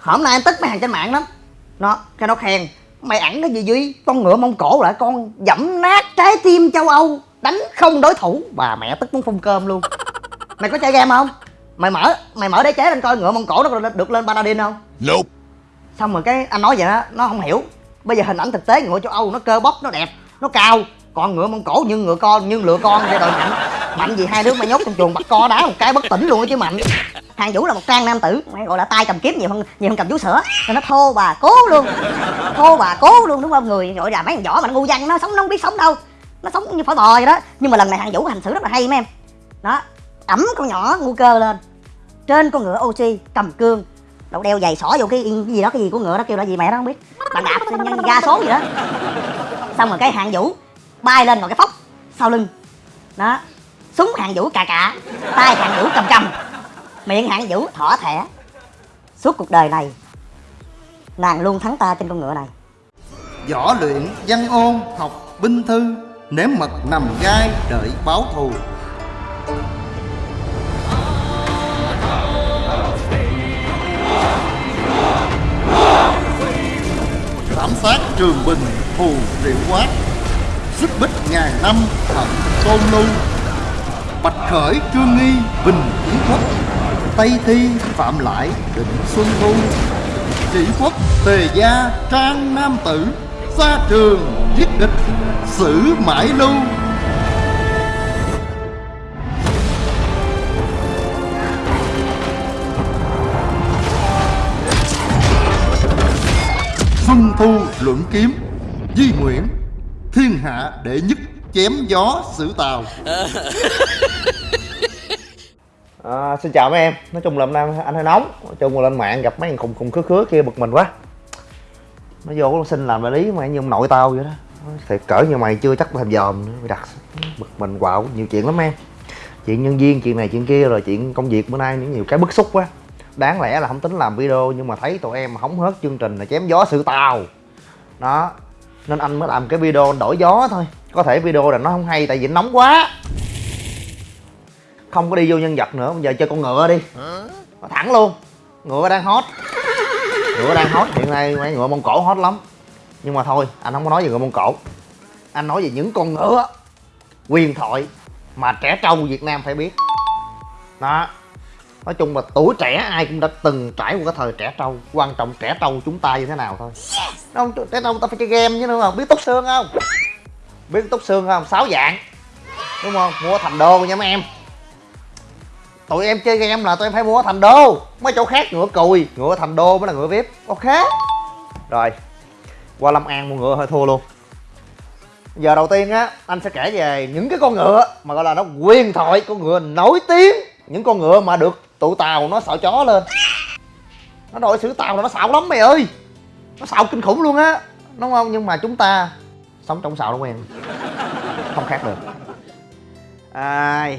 hôm nay em tức mấy hàng trên mạng lắm. Nó cái nó khen. Mày ẵn cái gì duy? Con ngựa mông cổ lại con dẫm nát trái tim châu âu đánh không đối thủ. Bà mẹ tức muốn phun cơm luôn. Mày có chơi game không? Mày mở mày mở đế chế lên coi ngựa mông cổ nó được, lên paladin không? Nope. xong rồi cái anh nói vậy đó nó không hiểu. Bây giờ hình ảnh thực tế ngựa châu âu nó cơ bắp nó đẹp nó cao. Còn ngựa mông cổ như ngựa con như lừa con vậy rồi mạnh mạnh gì hai đứa mà nhốt trong chuồng bắt co đá một cái bất tỉnh luôn á chứ mạnh. Thằng vũ là một trang nam tử mày gọi là tay cầm kiếm nhiều hơn nhiều hơn cầm vú sữa. Nên nó thô bà cố luôn. Thô bà cố luôn đúng không? Người gọi là mấy thằng võ mà nó ngu văn nó sống nó không biết sống đâu. Nó sống như phổi bò vậy đó. Nhưng mà lần này thằng vũ hành xử rất là hay mấy em. Đó ẩm con nhỏ ngu cơ lên. Trên con ngựa oxy cầm cương. Đậu đeo giày xỏ vô cái, cái gì đó cái gì của ngựa đó kêu là gì mẹ đó không biết. Bàn đạp nhân ga số gì đó. Xong rồi cái hạng vũ bay lên ngồi cái phóc sau lưng. Đó súng hạng vũ cà cà, tay hạng vũ cầm cầm, miệng hạng vũ thỏ thẻ. Suốt cuộc đời này, nàng luôn thắng ta trên con ngựa này. Võ luyện, văn ôn, học binh thư, Nếm mật nằm gai, đợi báo thù. Thảm sát trường bình thù triệu quát, Xích bích ngàn năm hận tôn lưu. Bạch khởi, trương nghi, bình kiến quốc, Tây thi, phạm lại, định xuân thu, Chỉ quốc, tề gia, trang nam tử Xa trường giết địch xử mãi lưu. Xuân thu, luận kiếm, Di nguyễn, Thiên hạ đệ nhất chém gió xử tàu. À, xin chào mấy em. Nói chung là hôm nay anh hơi nóng. Nói chung là lên mạng gặp mấy thằng khùng khùng khứa khứa kia bực mình quá. Nó vô nó xin làm đại lý mà như ông nội tao vậy đó. Thiệt cỡ như mày chưa chắc làm dòm nữa. Mày đặt bực mình quạo nhiều chuyện lắm em. Chuyện nhân viên chuyện này chuyện kia rồi chuyện công việc bữa nay những nhiều cái bức xúc quá. Đáng lẽ là không tính làm video nhưng mà thấy tụi em hóng hớt chương trình là chém gió sự tàu. Đó nên anh mới làm cái video đổi gió thôi có thể video là nó không hay tại vì nóng quá. Không có đi vô nhân vật nữa bây giờ chơi con ngựa đi. Nó thẳng luôn. Ngựa đang hot. Ngựa đang hot hiện nay mấy ngựa mông cổ hot lắm. Nhưng mà thôi anh không có nói về ngựa mông cổ. Anh nói về những con ngựa quyền thoại mà trẻ trâu việt nam phải biết. Đó. Nói chung là tuổi trẻ ai cũng đã từng trải qua cái thời trẻ trâu. Quan trọng trẻ trâu chúng ta như thế nào thôi. Không trẻ trâu ta phải chơi game chứ nữa không? Biết túc xương không biết túc xương không? Sáu dạng. Đúng không? Mua thành đô nha mấy em. Tụi em chơi game là tụi em phải mua thành đô. Mấy chỗ khác ngựa cùi ngựa thành đô mới là ngựa vip ok. Rồi. Qua lâm an mua ngựa hơi thua luôn. Giờ đầu tiên á, anh sẽ kể về những cái con ngựa mà gọi là nó quyền thoại con ngựa nổi tiếng. Những con ngựa mà được tụi tàu nó sợ chó lên. Nó đội xử tàu là nó xạo lắm mày ơi. Nó xạo kinh khủng luôn á. Đúng không? Nhưng mà chúng ta sống trong sào đúng không em. Không khác được. À,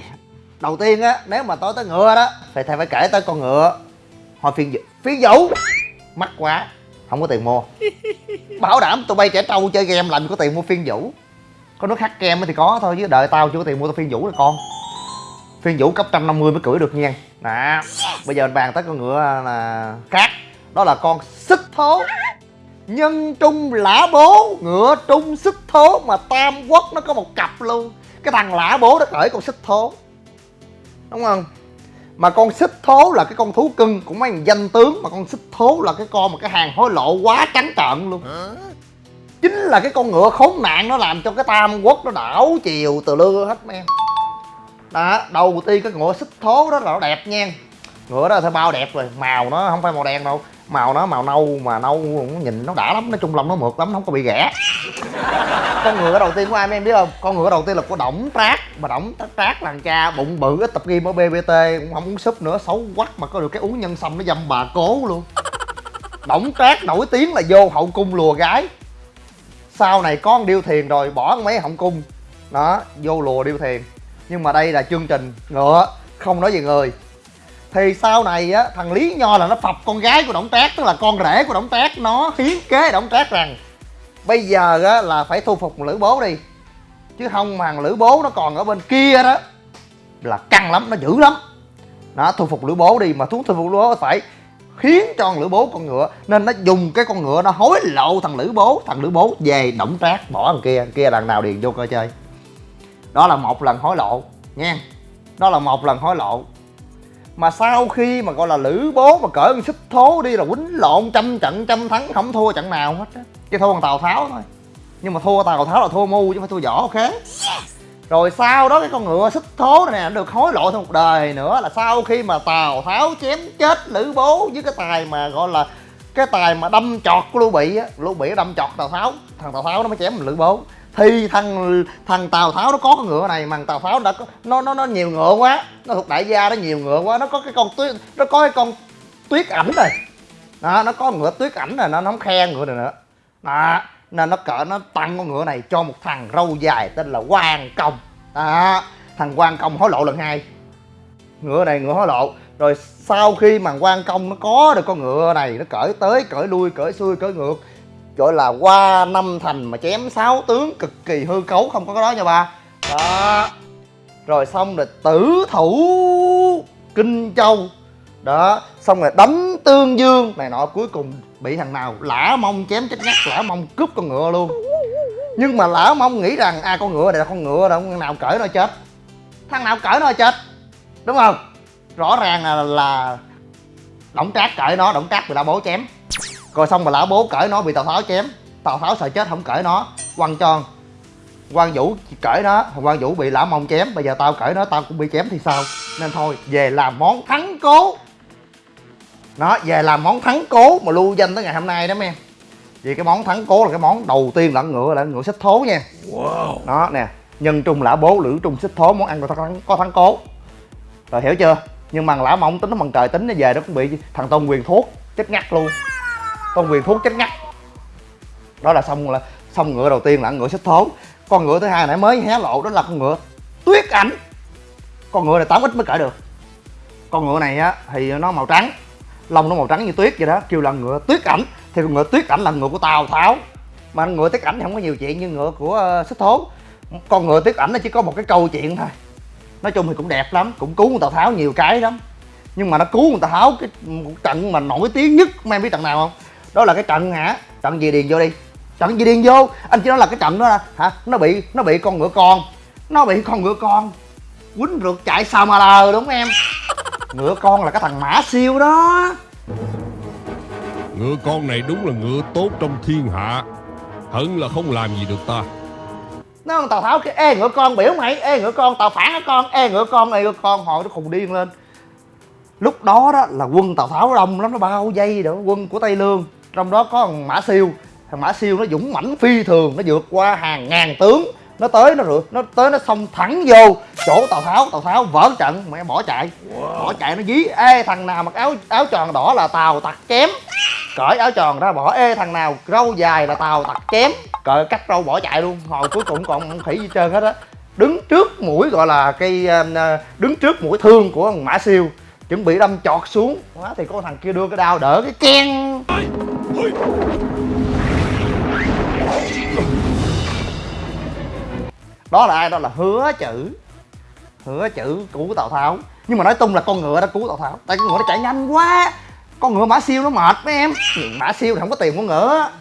đầu tiên á nếu mà tối tới ngựa đó thì thầy phải kể tới con ngựa. Hồi phiên vũ phiên vũ mắc quá không có tiền mua. Bảo đảm tụi bay trẻ trâu chơi game làm có tiền mua phiên vũ có nước hát kem thì có thôi chứ đợi tao chưa có tiền mua tao phiên vũ là con. Phiên vũ cấp 150 mới cưỡi được nha. Nè bây giờ mình bàn tới con ngựa là cát, đó là con xích thố nhân trung lã bố ngựa trung xích thố mà tam quốc nó có một cặp luôn. Cái thằng lã bố nó cởi con xích thố. Đúng không? Mà con xích thố là cái con thú cưng cũng mấy thằng danh tướng mà con xích thố là cái con mà cái hàng hối lộ quá trắng trợn luôn. Chính là cái con ngựa khốn nạn nó làm cho cái tam quốc nó đảo chiều từ lưa hết em đó đầu tiên cái ngựa xích thố đó là nó đẹp nha. Ngựa đó là bao đẹp rồi màu nó không phải màu đen đâu màu nó, màu nâu mà nâu cũng nhìn nó đã lắm, nói chung lòng nó mượt lắm không có bị ghẻ. Con ngựa đầu tiên của ai mấy em biết không? Con ngựa đầu tiên là của đổng trác. Mà đổng trác là cha bụng bự, ít tập game ở bbt cũng không uống súp nữa, xấu quắc mà có được cái uống nhân sâm nó dâm bà cố luôn. Đổng trác nổi tiếng là vô hậu cung lùa gái. Sau này con điêu thiền rồi, bỏ mấy hậu cung. Đó, vô lùa điêu thiền. Nhưng mà đây là chương trình ngựa, không nói về người thì sau này á, thằng lý nho là nó phập con gái của động tác tức là con rể của động tác nó hiến kế động tác rằng, bây giờ á là phải thu phục lữ bố đi, chứ không mà thằng lữ bố nó còn ở bên kia đó, là căng lắm, nó dữ lắm. Nó thu phục lữ bố đi, mà thú thu phục lữ bố phải khiến cho lữ bố con ngựa, nên nó dùng cái con ngựa nó hối lộ thằng lữ bố, thằng lữ bố về động trác, bỏ thằng kia thằng kia lần nào điền vô coi chơi. Đó là một lần hối lộ nha đó là một lần hối lộ mà sau khi mà gọi là lữ bố mà con xích thố đi là quýnh lộn trăm trận trăm thắng không thua trận nào hết á. Chỉ thua con tào tháo thôi. Nhưng mà thua tào tháo là thua mu chứ không phải thua võ ok? Rồi sau đó cái con ngựa xích thố này nè nó được hối lộ thêm một đời nữa là sau khi mà tào tháo chém chết lữ bố với cái tài mà gọi là cái tài mà đâm chọt của lưu bị á. Lưu bị đâm chọt tào tháo thằng tào tháo nó mới chém lữ bố thì thằng thằng tào tháo nó có con ngựa này mà thằng tào tháo đã có nó nó nó nhiều ngựa quá. Nó thuộc đại gia nó nhiều ngựa quá. Nó có cái con tuyết nó có cái con tuyết ảnh rồi đó, nó có ngựa tuyết ảnh rồi nó nó không khen ngựa này nữa. Đó, nên nó cỡ nó tặng con ngựa này cho một thằng râu dài tên là quan công. Đó, thằng quan công hối lộ lần hai. Ngựa này ngựa hối lộ. Rồi sau khi mà quan công nó có được con ngựa này, nó cởi tới, cởi lui, cởi xuôi, cởi ngược gọi là qua năm thành mà chém sáu tướng cực kỳ hư cấu, không có cái đó nha ba. Đó. Rồi xong rồi tử thủ kinh châu. Đó, xong rồi đấm tương dương. Này nọ, cuối cùng bị thằng nào? Lã mông chém chết ngắt, lã mông cướp con ngựa luôn. Nhưng mà lã mông nghĩ rằng à con ngựa này là con ngựa đâu thằng nào cởi nó chết? Thằng nào cởi nó chết? Đúng không? Rõ ràng là là động trác cởi nó động trác bị ta bố chém rồi xong mà lã bố cởi nó bị tào tháo chém. Tào tháo sợ chết không cởi nó. Quăng cho quan vũ cởi nó quan vũ bị lã mông chém. Bây giờ tao cởi nó tao cũng bị chém thì sao? Nên thôi về làm món thắng cố. Nó về làm món thắng cố mà lưu danh tới ngày hôm nay đó mấy em vì cái món thắng cố là cái món đầu tiên là ngựa là ngựa xích thố nha. Wow. đó nè. Nhân trung lã bố lữ trung xích thố món ăn có thắng, có thắng cố. Rồi hiểu chưa? Nhưng mà lã mông tính nó bằng trời tính nó về nó cũng bị thằng tôn quyền thuốc chết ngắt luôn con quyền thuốc chết ngắt. Đó là xong là xong ngựa đầu tiên là ngựa xích thố con ngựa thứ hai nãy mới hé lộ, đó là con ngựa tuyết ảnh. Con ngựa này tám ít mới cởi được. Con ngựa này á, thì nó màu trắng, lông nó màu trắng như tuyết vậy đó, kêu là ngựa tuyết ảnh. Thì con ngựa tuyết ảnh là ngựa của tào tháo. Mà ngựa tuyết ảnh thì không có nhiều chuyện như ngựa của ờ, xích thố con ngựa tuyết ảnh nó chỉ có một cái câu chuyện thôi. Nói chung thì cũng đẹp lắm, cũng cứu người tào tháo nhiều cái lắm. Nhưng mà nó cứu người tào tháo cái trận mà nổi tiếng nhất em biết trận nào không? Đó là cái trận hả? Trận gì điền vô đi. Trận gì điền vô? Anh chỉ nói là cái trận đó là hả? Nó bị nó bị con ngựa con. Nó bị con ngựa con. Quýnh rượt chạy sao mà lờ đúng không em? Ngựa con là cái thằng mã siêu đó. Ngựa con này đúng là ngựa tốt trong thiên hạ. Hận là không làm gì được ta. Nó tào tháo cái ê ngựa con biểu mày. Ê ngựa con tào phản cái con. Ê ngựa con này ngựa con. Hồi nó khùng điên lên. Lúc đó đó là quân tào tháo đông lắm nó bao dây đó quân của tây lương trong đó có thằng mã siêu. Thằng mã siêu nó dũng mãnh phi thường nó vượt qua hàng ngàn tướng. Nó tới nó rượt nó tới nó xông thẳng vô. Chỗ tào tháo tào tháo vỡ trận mẹ bỏ chạy. Bỏ chạy nó dí. Ê thằng nào mặc áo áo tròn đỏ là tào tặc chém. Cởi áo tròn ra bỏ. Ê thằng nào râu dài là tào tặc chém. Cởi cắt râu bỏ chạy luôn. Hồi cuối cùng còn không khỉ gì trơn hết á. Đứng trước mũi gọi là cây ờ, đứng trước mũi thương của thằng mã siêu. Chuẩn bị đâm chọt xuống. Quá thì có thằng kia đưa cái đao đỡ cái keng đó là ai? Đó là hứa chữ. Hứa chữ cứu tào tháo. Nhưng mà nói tung là con ngựa đã cứu tào tháo. Tại con ngựa nó chạy nhanh quá. Con ngựa mã siêu nó mệt mấy em. Mã siêu thì không có tiền mua ngựa.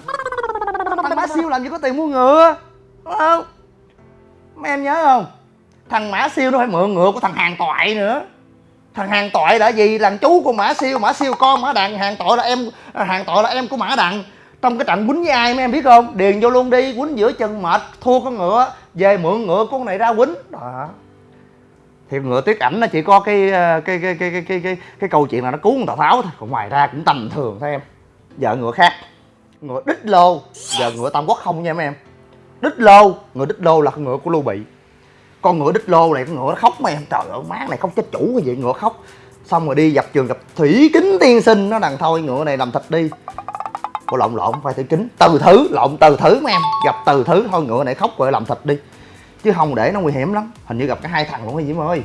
Thằng mã siêu làm gì có tiền mua ngựa? Đúng không? Mấy em nhớ không? Thằng mã siêu nó phải mượn ngựa của thằng hàng toại nữa thằng hàng tội là gì? Là chú của mã siêu mã siêu con mã đằng. Hàng tội là em à, hàng tội là em của mã đằng. Trong cái trận quýnh với ai mấy em biết không? Điền vô luôn đi quýnh giữa chân mệt thua con ngựa về mượn ngựa con này ra quýnh. Đó. Thì ngựa tuyết ảnh nó chỉ có cái à, cái cái cái cái cái cái, cái câu chuyện là nó cứu con tào tháo thôi. Còn ngoài ra cũng tầm thường thôi em. Vợ ngựa khác. Ngựa đích lô. Giờ ngựa tam quốc không nha mấy em. Đích lô. Ngựa đích lô là con ngựa của lưu bị con ngựa đích lô này con ngựa nó khóc mày. Em trời ơi má này không chết chủ cái gì ngựa khóc. Xong rồi đi dập trường gặp thủy kính tiên sinh. Nó đằng thôi ngựa này làm thịt đi. Ủa lộn lộn phải thủy kính. Từ thứ lộn từ thứ mấy em. Gặp từ thứ thôi ngựa này khóc rồi làm thịt đi. Chứ không để nó nguy hiểm lắm. Hình như gặp cả hai thằng luôn gì ơi.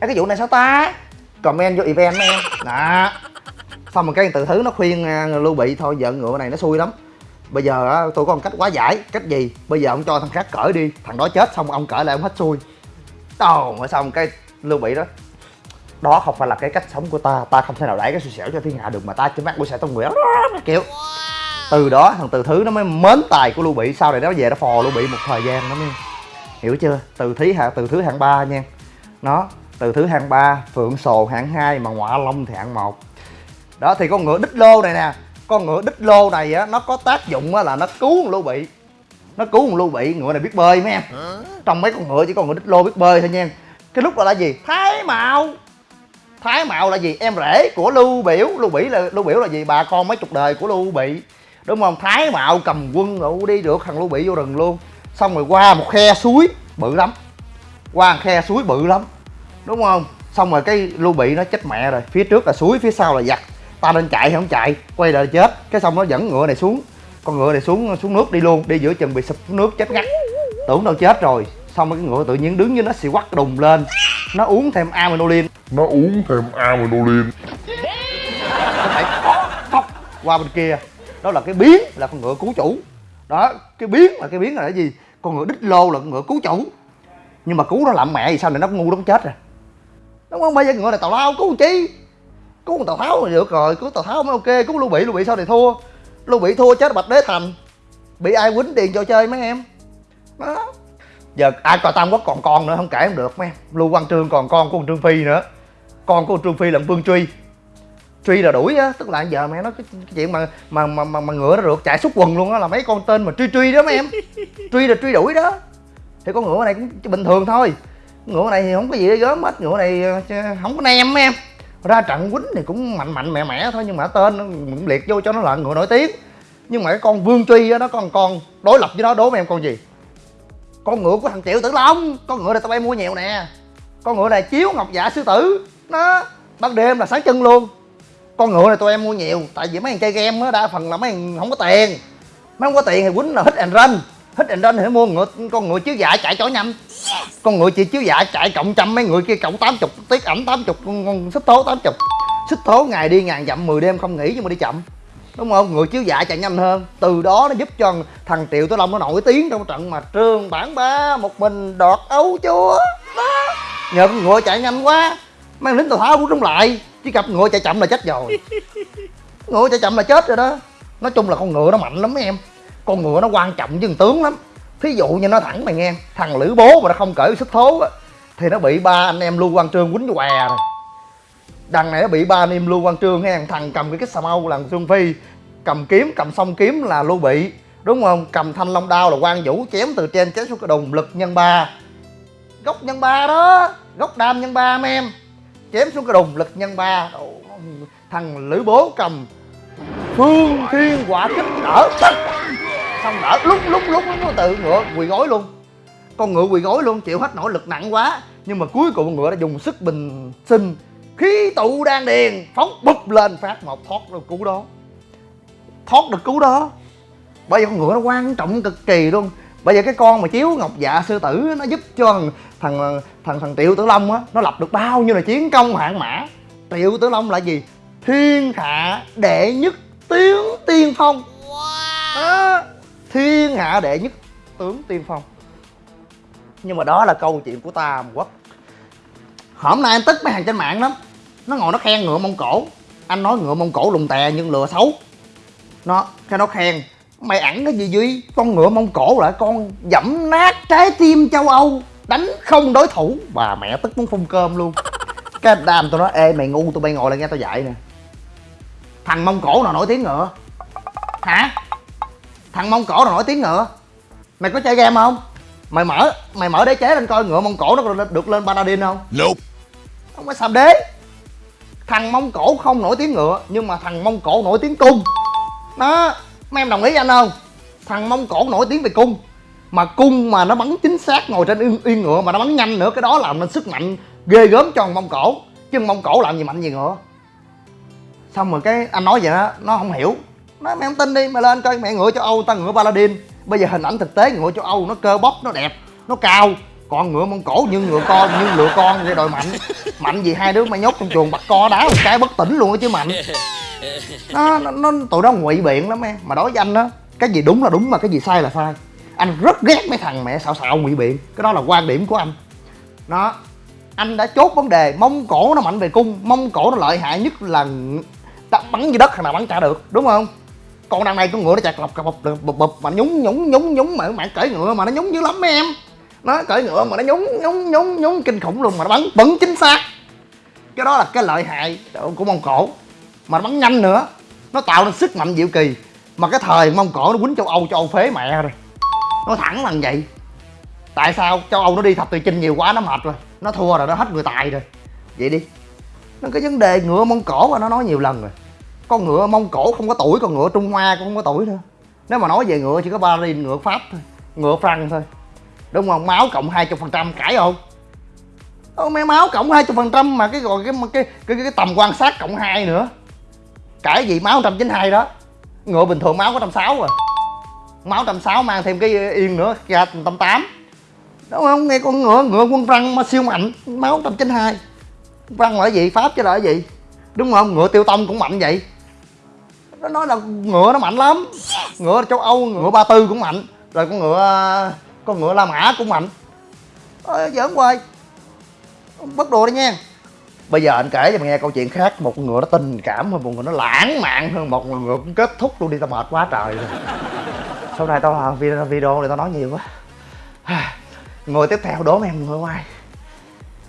Ê, cái vụ này sao ta? Comment vô event mấy em. Đó. Xong rồi cái từ thứ nó khuyên à, lưu bị thôi vợ ngựa này nó xui lắm bây giờ tôi có một cách quá giải. Cách gì? Bây giờ ông cho thằng khác cởi đi. Thằng đó chết xong ông cởi lại ông hết xui. Đâu mà xong cái lưu bị đó? Đó không phải là cái cách sống của ta. Ta không thể nào đẩy cái xui xẻo cho thiên hạ được mà ta chỉ mắc của sẽ người đó kiểu từ đó thằng từ thứ nó mới mến tài của lưu bị. Sau này nó về nó phò lưu bị một thời gian nó mới hiểu chưa? Từ thí hạng từ thứ hạng ba nha. Nó từ thứ hạng ba phượng sồ hạng hai mà ngọa long thì hạng một. Đó thì con ngựa đích lô này nè con ngựa đích lô này á nó có tác dụng á là nó cứu con lưu bị. Nó cứu con lưu bị ngựa này biết bơi mấy em. Trong mấy con ngựa chỉ còn ngựa đích lô biết bơi thôi nha cái lúc đó là gì? Thái mạo. Thái mạo là gì? Em rể của lưu biểu. Lưu bị là lưu biểu là gì? Bà con mấy chục đời của lưu bị. Đúng không? Thái mạo cầm quân rồi đi được thằng lưu bị vô rừng luôn. Xong rồi qua một khe suối bự lắm. Qua một khe suối bự lắm. Đúng không? Xong rồi cái lưu bị nó chết mẹ rồi. Phía trước là suối phía sau là giặc ta nên chạy hay không chạy? Quay lại chết. Cái xong nó dẫn ngựa này xuống. Con ngựa này xuống xuống nước đi luôn. Đi giữa chừng bị sụp xuống nước chết ngắt. Tưởng đâu chết rồi. Xong cái ngựa tự nhiên đứng với nó xì quắc đùng lên. Nó uống thêm aminolin Nó uống thêm Aminolin nó phải phóc qua bên kia. Đó là cái biến là con ngựa cứu chủ. Đó cái biến là cái biến là cái gì? Con ngựa đích lô là con ngựa cứu chủ. Nhưng mà cứu nó làm mẹ gì sao này? Nó ngu nó chết rồi. Đúng không? Bây giờ ngựa này tào lao cứu chi cứu con tào tháo là được rồi cứu tào tháo mới ok cứu lưu bị lưu bị sao này thua. Lưu bị thua chết bạch đế thành bị ai quýnh tiền cho chơi mấy em? Đó. Giờ ai coi tam quốc còn con nữa không kể không được mấy em. Lưu quang trương còn con của trương phi nữa. Con của trương phi là vương truy. Truy là đuổi á tức là giờ mẹ nói cái, cái chuyện mà mà mà mà, mà ngựa nó được chạy xúc quần luôn á là mấy con tên mà truy truy đó mấy em. Truy là truy đuổi đó. Thì con ngựa này cũng bình thường thôi. Ngựa này thì không có gì để gớm hết ngựa này ờ, không có nem mấy em ra trận quýnh thì cũng mạnh mạnh mẹ mẽ thôi, nhưng mà tên, nó cũng liệt vô cho nó là người nổi tiếng. Nhưng mà cái con vương truy á, nó còn con đối lập với nó, đố với em con gì? Con ngựa của thằng triệu tử long, con ngựa này tao bay mua nhiều nè. Con ngựa này chiếu ngọc dạ sư tử, nó ban đêm là sáng chân luôn. Con ngựa này tụi em mua nhiều, tại vì mấy thằng chơi game á, đa phần là mấy thằng không có tiền. Mấy không có tiền thì quýnh là hit and run hết and lên thì mua ngựa con ngựa chiếu dạ chạy chỗ nhanh con ngựa chỉ chiếu dạ chạy cộng trăm mấy người kia cộng tám chục tiết ẩm tám chục con, con xích thố tám chục. Xích thố ngày đi ngàn dặm 10 đêm không nghỉ nhưng mà đi chậm. Đúng không? Ngựa chiếu dạ chạy nhanh hơn. Từ đó nó giúp cho thằng triệu tử long nó nổi tiếng trong trận mà trương bản ba một mình đọt ấu chúa. Đó. Nhờ con ngựa chạy nhanh quá mang lính tàu tháo cũng trúng lại chứ gặp ngựa chạy chậm là chết rồi. Ngựa chạy chậm là chết rồi đó. Nói chung là con ngựa nó mạnh lắm mấy em con ngựa nó quan trọng với tướng lắm. Thí dụ như nó thẳng mày nghe, thằng lữ bố mà nó không cởi sức thố á, thì nó bị ba anh em lưu quang trương quýnh què rồi. Đằng này nó bị ba anh em lưu quang trương hay thằng cầm cái cái xà mâu là xuân phi, cầm kiếm, cầm song kiếm là lưu bị, đúng không? Cầm thanh long đao là quan vũ, chém từ trên chém xuống cái đùng lực nhân ba. Gốc nhân ba đó, gốc đam nhân ba mấy em. Chém xuống cái đùng lực nhân ba. Thằng lữ bố cầm phương thiên quả kích đỡ tất xong đỡ lúc lúc lúc nó tự ngựa quỳ gối luôn. Con ngựa quỳ gối luôn chịu hết nổi lực nặng quá. Nhưng mà cuối cùng ngựa đã dùng sức bình sinh khí tụ đan điền phóng bụp lên phát một thoát được cú đó. Thoát được cú đó. Bởi vì con ngựa nó quan trọng cực kỳ luôn. Bây giờ cái con mà chiếu ngọc dạ sư tử nó giúp cho thằng thằng thằng, thằng triệu tử long á nó lập được bao nhiêu là chiến công hạng mã. Triệu tử long là gì? Thiên hạ đệ nhất tướng tiên phong. Đó thiên hạ đệ nhất tướng tiên phong. Nhưng mà đó là câu chuyện của tam quốc. Hôm nay anh tức mấy hàng trên mạng lắm. Nó ngồi nó khen ngựa mông cổ. Anh nói ngựa mông cổ lùng tè nhưng lừa xấu. Nó, cái nó khen, mày ẵn cái gì duy? Con ngựa mông cổ là con dẫm nát trái tim châu âu, đánh không đối thủ. Bà mẹ tức muốn phun cơm luôn. Cái đàm tôi nói ê, mày ngu, tụi bay ngồi lại nghe tao dạy nè. Thằng mông cổ nào nổi tiếng ngựa? Hả? Thằng mông cổ nào nổi tiếng ngựa? Mày có chơi game không? Mày mở mày mở đế chế lên coi ngựa mông cổ nó có được lên paladin không? Nope. Không phải sàm đế. Thằng mông cổ không nổi tiếng ngựa nhưng mà thằng mông cổ nổi tiếng cung. Đó mấy em đồng ý với anh không? Thằng mông cổ nổi tiếng về cung. Mà cung mà nó bắn chính xác ngồi trên yên, yên ngựa mà nó bắn nhanh nữa cái đó làm nên sức mạnh ghê gớm cho thằng mông cổ. Chứ mông cổ làm gì mạnh gì ngựa? Xong rồi cái anh nói vậy đó nó không hiểu nói mày không tin đi mày lên coi mẹ ngựa châu âu ta ngựa paladin. Bây giờ hình ảnh thực tế ngựa châu âu nó cơ bắp nó đẹp nó cao. Còn ngựa mông cổ như ngựa con như ngựa con vậy đòi mạnh. Mạnh gì hai đứa mày nhốt trong chuồng bắt co đá một cái bất tỉnh luôn á chứ mạnh. Nó, nó, nó tụi nó ngụy biện lắm em. Mà đối với anh á cái gì đúng là đúng mà cái gì sai là sai. Anh rất ghét mấy thằng mẹ xạo xạo ngụy biện. Cái đó là quan điểm của anh. Nó anh đã chốt vấn đề mông cổ nó mạnh về cung mông cổ nó lợi hại nhất là đập bắn dưới đất thằng nào bắn trả được đúng không? Con đằng này con ngựa nó chặt lọc bập bập bập mà nhúng nhúng nhúng nhúng, mà bạn cởi ngựa mà nó nhúng dữ lắm mấy em. Nó cởi ngựa mà nó nhúng nhúng nhúng nhúng, kinh khủng luôn mà nó bắn bắn chính xác. Cái đó là cái lợi hại của mông cổ. Mà nó bắn nhanh nữa, nó tạo nên sức mạnh diệu kỳ. Mà cái thời mông cổ nó quýnh châu âu châu âu phế mẹ rồi. Nó thẳng là vậy. Tại sao châu âu nó đi thập tự chinh nhiều quá, nó mệt rồi. Nó thua rồi, nó hết người tài rồi. Vậy đi. Nó cái vấn đề ngựa mông cổ và nó nói nhiều lần rồi con ngựa mông cổ không có tuổi con ngựa trung hoa cũng không có tuổi nữa. Nếu mà nói về ngựa chỉ có ba ngựa pháp thôi ngựa franc thôi. Đúng không? Máu cộng hai chục phần trăm cãi không? Ô, mấy máu cộng hai chục phần trăm mà cái gọi cái cái, cái cái cái tầm quan sát cộng hai nữa. Cãi gì? Máu trăm chín hai đó. Ngựa bình thường máu có trăm sáu rồi máu trăm sáu mang thêm cái yên nữa ra trăm tám đúng không? Nghe con ngựa ngựa quân răng mà siêu mạnh máu trăm chín hai. Răng là gì? Pháp chứ là gì? Đúng không? Ngựa tiêu tông cũng mạnh vậy nó nói là ngựa nó mạnh lắm. Ngựa châu âu ngựa ba tư cũng mạnh rồi con ngựa con ngựa la mã cũng mạnh. Ơi giỡn hoài. Bất đồ đi nha. Bây giờ anh kể cho mày nghe câu chuyện khác. Một con ngựa nó tình cảm hơn một người nó lãng mạn hơn một ngựa cũng kết thúc luôn đi. Tao mệt quá trời rồi. Sau này tao làm video, video này tao nói nhiều quá. Người tiếp theo đố em ngựa ai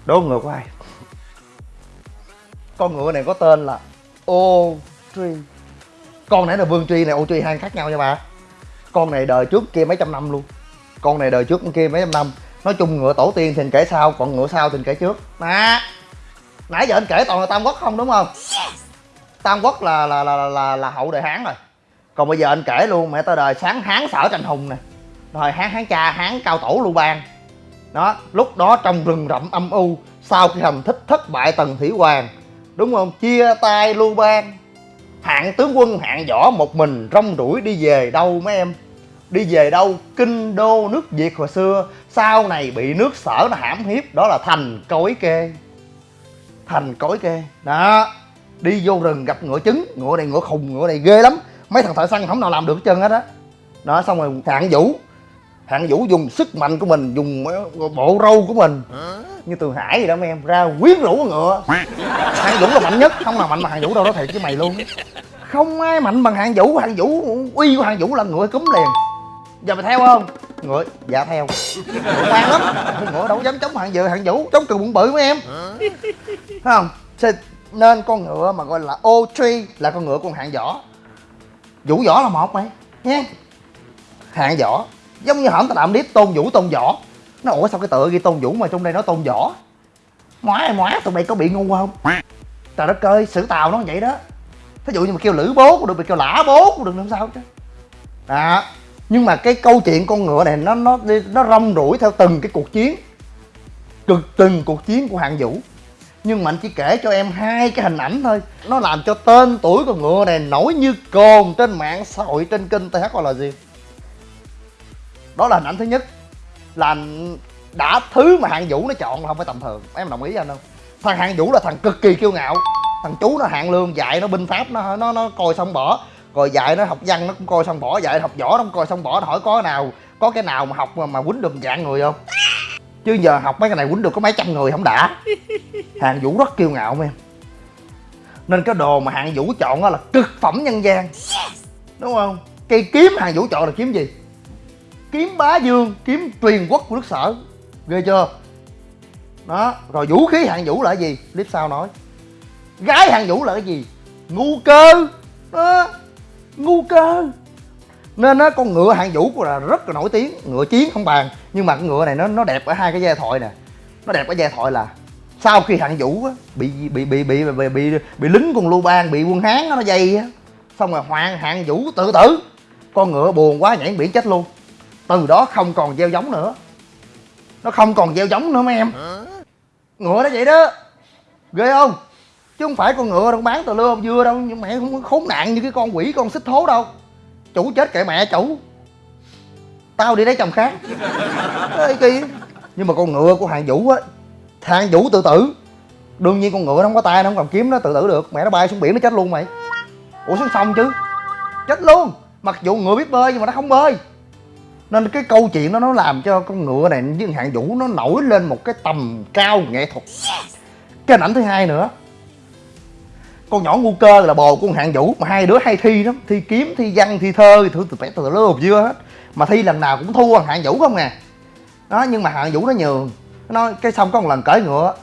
đố ngựa của ai con ngựa này có tên là ô truy con nãy là vương truy này ô truy hai khác nhau nha bà. Con này đời trước kia mấy trăm năm luôn. Con này đời trước kia mấy trăm năm. Nói chung ngựa tổ tiên thì kể sau còn ngựa sau thì kể trước. Nè nãy giờ anh kể toàn là tam quốc không đúng không? Tam quốc là là là là, là, hậu đời hán rồi. Còn bây giờ anh kể luôn mẹ tới đời sáng hán sở tranh hùng nè. Rồi hán hán cha hán cao tổ lưu bang. Đó lúc đó trong rừng rậm âm u sau khi hành thích thất bại tần thủy hoàng đúng không? Chia tay lưu bang hạng tướng quân, hạng võ, một mình rong ruổi đi về đâu mấy em? Đi về đâu? Kinh đô nước việt hồi xưa. Sau này bị nước sở nó hãm hiếp, đó là thành cối kê. Thành cối kê. Đó. Đi vô rừng gặp ngựa trứng. Ngựa này ngựa khùng, ngựa này ghê lắm. Mấy thằng thợ săn không nào làm được hết trơn hết á. Đó. đó xong rồi hạng vũ. Hạng vũ dùng sức mạnh của mình, dùng bộ râu của mình. Như từ hải gì đó mấy em, ra quyến rũ ngựa. Hạng vũ là mạnh nhất. Không nào mạnh bằng hạng vũ đâu đó thiệt với mày luôn không ai mạnh bằng hạng vũ. Hạng vũ, uy của hạng vũ là ngựa cúm liền. Giờ mày theo không? Ngựa? Dạ theo. Ngựa ngoan lắm. Ngựa đâu dám chống hạng dự hạng vũ. Chống cừu bụng bự mấy em. Thấy không? Nên con ngựa mà gọi là ô tree là con ngựa con hạng võ. Vũ võ là một mày nha hạng võ. Giống như hổm tao làm clip tôn vũ, tôn võ. Nó ủa sao cái tựa ghi tôn vũ mà trong đây nó tôn võ? Móa móa tụi mày có bị ngu không? Trời đất ơi, sử tàu nó vậy đó thí dụ như mà kêu lữ bố cũng được, mà kêu lã bố cũng được làm sao chứ. À nhưng mà cái câu chuyện con ngựa này, nó nó nó rong ruổi theo từng cái cuộc chiến. Cực từng cuộc chiến của hạng vũ. Nhưng mà anh chỉ kể cho em hai cái hình ảnh thôi. Nó làm cho tên tuổi con ngựa này nổi như cồn trên mạng xã hội, trên kênh th gọi là gì đó là hình ảnh thứ nhất. Là đã thứ mà hạng vũ nó chọn là không phải tầm thường. Em đồng ý anh không? Thằng hạng vũ là thằng cực kỳ kiêu ngạo thằng chú nó hạng lương dạy nó binh pháp nó nó nó coi xong bỏ. Rồi dạy nó học văn nó cũng coi xong bỏ. Dạy học võ nó cũng coi xong bỏ. Nó hỏi có nào có cái nào mà học mà, mà quýnh được dạng người không? Chứ giờ học mấy cái này quýnh được có mấy trăm người không đã. Hàng vũ rất kiêu ngạo em. Nên cái đồ mà hạng vũ chọn đó là cực phẩm nhân gian. Đúng không? Cây kiếm hàng vũ chọn là kiếm gì? Kiếm bá dương kiếm truyền quốc của nước sở. Ghê chưa? Đó rồi vũ khí hạng vũ là gì? Clip sau nói gái hạng vũ là cái gì? Ngu cơ. Đó ngu cơ. Nên á con ngựa hạng vũ là rất là nổi tiếng ngựa chiến không bàn. Nhưng mà con ngựa này nó nó đẹp ở hai cái giai thoại nè. Nó đẹp ở giai thoại là sau khi hạng vũ á bị bị bị bị bị bị bị lính quân lưu bang bị quân hán nó dây á. Xong rồi hoàng hạng vũ tự tử. Con ngựa buồn quá nhảy biển chết luôn. Từ đó không còn gieo giống nữa. Nó không còn gieo giống nữa mấy em. Ngựa nó vậy đó. Ghê không chứ không phải con ngựa đâu bán tờ lưa dưa đâu. Nhưng mẹ không khốn nạn như cái con quỷ con xích thố đâu. Chủ chết kệ mẹ chủ. Tao đi lấy chồng khác. Ê, kỳ. Nhưng mà con ngựa của hàng vũ á hàng vũ tự tử. Đương nhiên con ngựa nó không có tay nó không cầm kiếm nó tự tử được. Mẹ nó bay xuống biển nó chết luôn mày. Ủa xuống sông chứ. Chết luôn. Mặc dù ngựa biết bơi nhưng mà nó không bơi. Nên cái câu chuyện đó nó làm cho con ngựa này với hạng vũ nó nổi lên một cái tầm cao nghệ thuật. Cái hình ảnh thứ hai nữa con nhỏ ngu cơ là bồ của con hạng vũ mà hai đứa hay thi lắm. Thi kiếm thi văn thi thơ thử từ vẽ từ lớp chưa hết. Mà thi lần nào cũng thua hạng vũ không nè. đó nhưng mà hạng vũ nó nhường. Nó nói cái xong có một lần cởi ngựa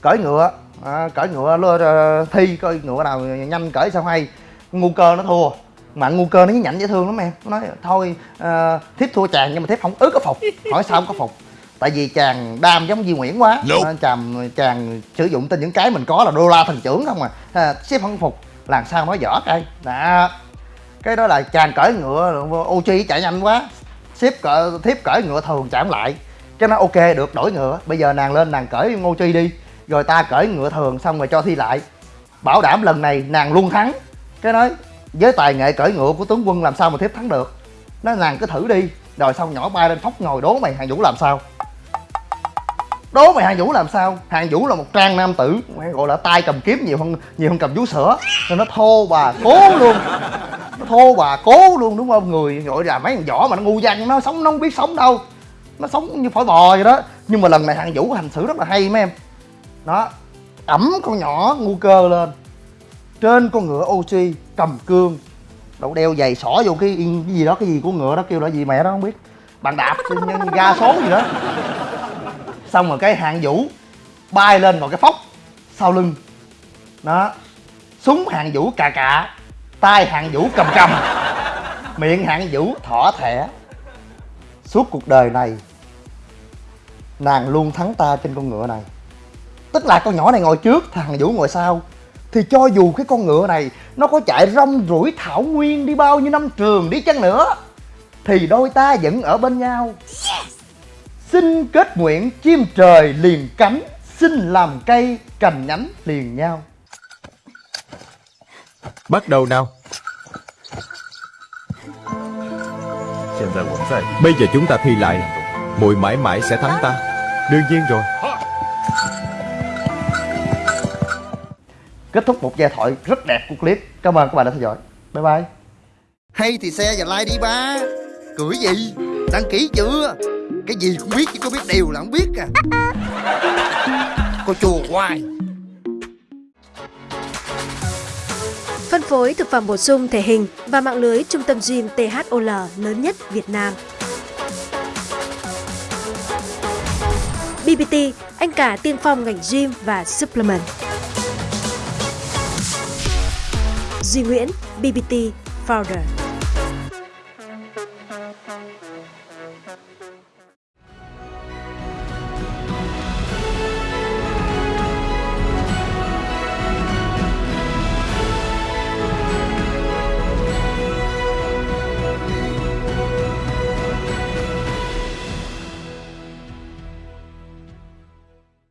cởi ngựa à, cởi ngựa lơ ờ, thi coi ngựa nào nhanh cởi sao hay. Ngu cơ nó thua mà ngu cơ nó nhảnh dễ thương lắm em. Nó nói thôi uh, thiếp thua chàng nhưng mà thiếp không ứ có phục. Hỏi sao không có phục tại vì chàng đam giống Di Nguyễn quá Nope. Nên chàng chàng sử dụng tên những cái mình có là đô la thần trưởng không à, à xếp không phục làm sao nói dở cây đó cái đó là chàng cởi ngựa ô chi chạy nhanh quá. Xếp cỡ thiếp cởi ngựa thường chạm lại. Cái nó ok được đổi ngựa. Bây giờ nàng lên nàng cởi ngô chi đi. Rồi ta cởi ngựa thường xong rồi cho thi lại. Bảo đảm lần này nàng luôn thắng. Cái nói với tài nghệ cởi ngựa của tướng quân làm sao mà thiếp thắng được? Nó nàng cứ thử đi. Rồi xong nhỏ bay lên phóc ngồi đố mày hàng vũ làm sao đố mày hàng vũ làm sao? Hàng vũ là một trang nam tử gọi là tay cầm kiếm nhiều hơn nhiều hơn cầm vú sữa. Nên nó thô bà cố luôn. Nó thô bà cố luôn đúng không? Người gọi là mấy thằng võ mà nó ngu văn nó sống nó không biết sống đâu. Nó sống như phổi bò vậy đó. Nhưng mà lần này hàng vũ hành xử rất là hay mấy em. Đó ẩm con nhỏ ngu cơ lên. Trên con ngựa oxy cầm cương. Đậu đeo giày xỏ vô cái, cái gì đó cái gì của ngựa đó kêu là gì mẹ đó không biết. Bàn đạp nhân ga số gì đó xong rồi cái hạng vũ bay lên một cái phóc sau lưng. Đó. Súng hạng vũ cà cà, tay hạng vũ cầm cầm, miệng hạng vũ thỏ thẻ. Suốt cuộc đời này, nàng luôn thắng ta trên con ngựa này. Tức là con nhỏ này ngồi trước, thằng vũ ngồi sau. Thì cho dù cái con ngựa này nó có chạy rong ruổi thảo nguyên đi bao nhiêu năm trường đi chăng nữa, thì đôi ta vẫn ở bên nhau xin kết nguyện chim trời liền cánh xin làm cây cành nhánh liền nhau. Bắt đầu nào. Bây giờ chúng ta thi lại. Muội mãi mãi sẽ thắng ta. Đương nhiên rồi. Kết thúc một giai thoại rất đẹp của clip. Cảm ơn các bạn đã theo dõi. Bye bye. Hay thì xe và like đi ba. Cười gì? Đăng ký chưa cái gì cũng biết chứ có biết điều là không biết à Cô chùa hoài Phân phối thực phẩm bổ sung thể hình và mạng lưới trung tâm gym THOL lớn nhất Việt Nam. BBT, anh cả tiên phong ngành gym và supplement. Duy Nguyễn, BBT Founder.